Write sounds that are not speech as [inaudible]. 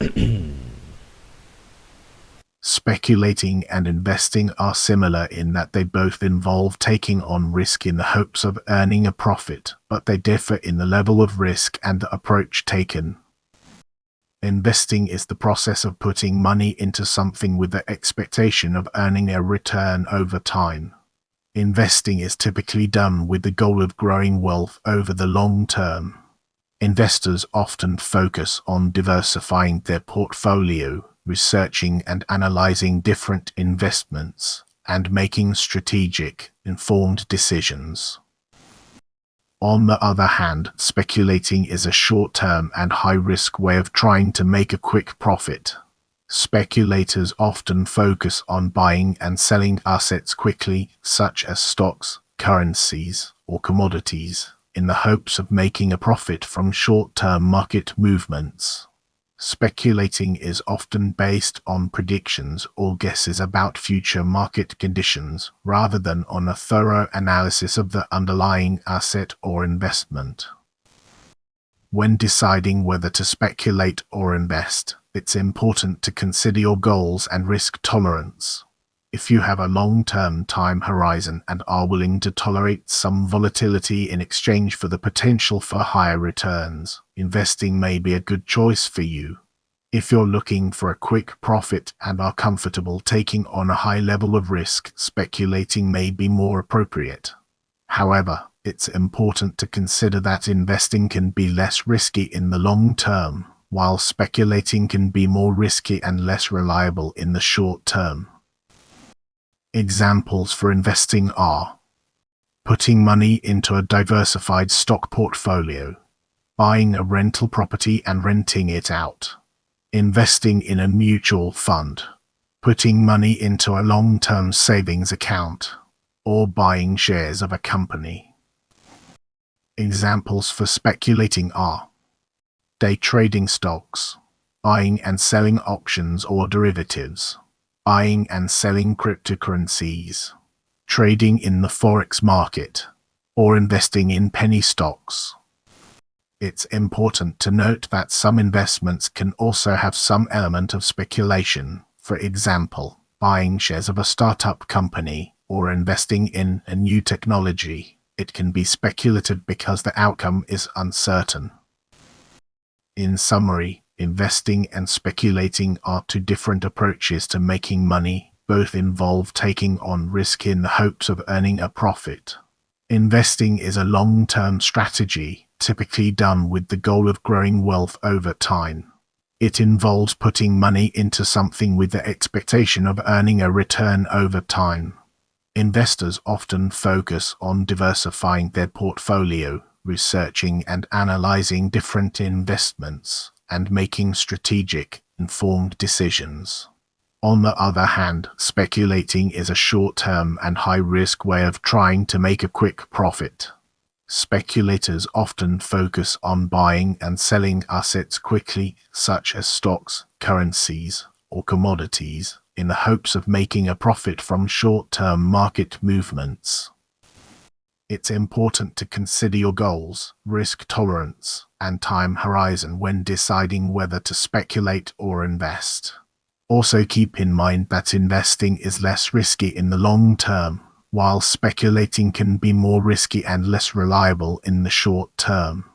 [clears throat] Speculating and investing are similar in that they both involve taking on risk in the hopes of earning a profit, but they differ in the level of risk and the approach taken. Investing is the process of putting money into something with the expectation of earning a return over time. Investing is typically done with the goal of growing wealth over the long term. Investors often focus on diversifying their portfolio researching and analyzing different investments, and making strategic, informed decisions. On the other hand, speculating is a short-term and high-risk way of trying to make a quick profit. Speculators often focus on buying and selling assets quickly, such as stocks, currencies, or commodities, in the hopes of making a profit from short-term market movements. Speculating is often based on predictions or guesses about future market conditions rather than on a thorough analysis of the underlying asset or investment. When deciding whether to speculate or invest, it's important to consider your goals and risk tolerance. If you have a long-term time horizon and are willing to tolerate some volatility in exchange for the potential for higher returns, investing may be a good choice for you. If you're looking for a quick profit and are comfortable taking on a high level of risk, speculating may be more appropriate. However, it's important to consider that investing can be less risky in the long term, while speculating can be more risky and less reliable in the short term. Examples for investing are putting money into a diversified stock portfolio, buying a rental property and renting it out, investing in a mutual fund, putting money into a long-term savings account, or buying shares of a company. Examples for speculating are day trading stocks, buying and selling options or derivatives, buying and selling cryptocurrencies, trading in the forex market, or investing in penny stocks. It's important to note that some investments can also have some element of speculation, for example, buying shares of a startup company or investing in a new technology. It can be speculative because the outcome is uncertain. In summary, Investing and speculating are two different approaches to making money. Both involve taking on risk in the hopes of earning a profit. Investing is a long-term strategy, typically done with the goal of growing wealth over time. It involves putting money into something with the expectation of earning a return over time. Investors often focus on diversifying their portfolio, researching and analyzing different investments, and making strategic, informed decisions. On the other hand, speculating is a short-term and high-risk way of trying to make a quick profit. Speculators often focus on buying and selling assets quickly, such as stocks, currencies, or commodities, in the hopes of making a profit from short-term market movements it's important to consider your goals, risk tolerance, and time horizon when deciding whether to speculate or invest. Also keep in mind that investing is less risky in the long term, while speculating can be more risky and less reliable in the short term.